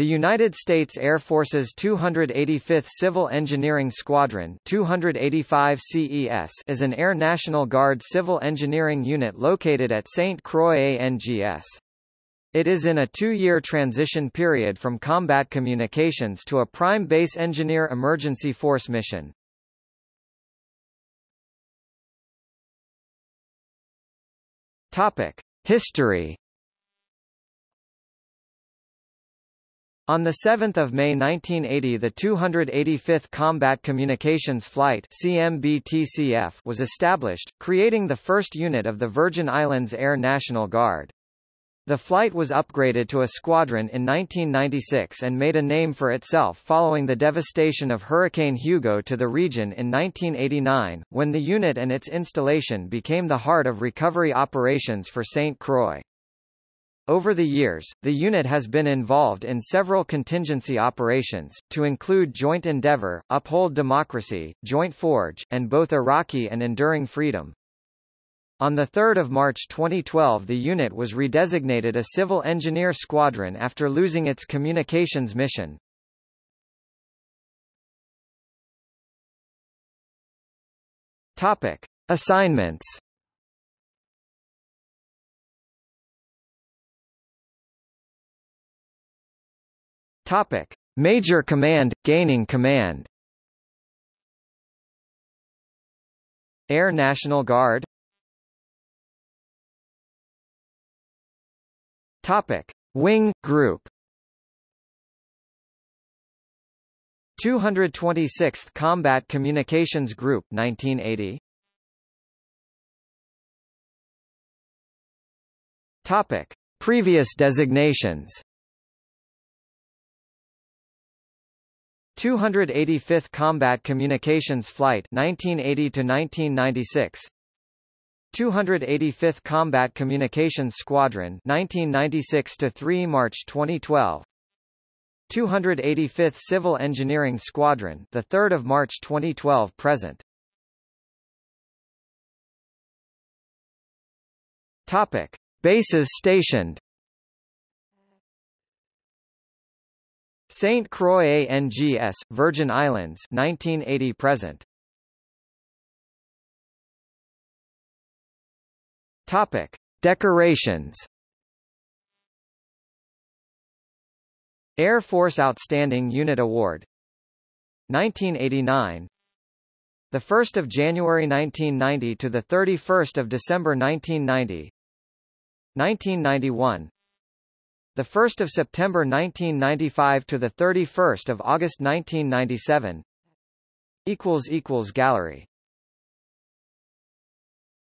The United States Air Force's 285th Civil Engineering Squadron 285 CES is an Air National Guard civil engineering unit located at St. Croix ANGS. It is in a two-year transition period from combat communications to a prime base engineer emergency force mission. Topic: History On 7 May 1980 the 285th Combat Communications Flight was established, creating the first unit of the Virgin Islands Air National Guard. The flight was upgraded to a squadron in 1996 and made a name for itself following the devastation of Hurricane Hugo to the region in 1989, when the unit and its installation became the heart of recovery operations for St. Croix. Over the years, the unit has been involved in several contingency operations, to include Joint Endeavour, Uphold Democracy, Joint Forge, and both Iraqi and Enduring Freedom. On 3 March 2012 the unit was redesignated a Civil Engineer Squadron after losing its communications mission. Topic. Assignments Topic: Major Command gaining command. Air National Guard. Topic: Wing Group. 226th Combat Communications Group 1980 Topic Previous designations 285th Combat Communications Flight 1980 to 1996 285th Combat Communications Squadron 1996 to 3 March 2012 285th Civil Engineering Squadron the 3rd of March 2012 present. Topic. Bases stationed St. Croix ANGS, Virgin Islands 1980 present. Topic: Decorations. Air Force Outstanding Unit Award 1989 the 1st of January 1990 to the 31st of December 1990 1991 the 1st of September 1995 to the 31st of August 1997 equals equals gallery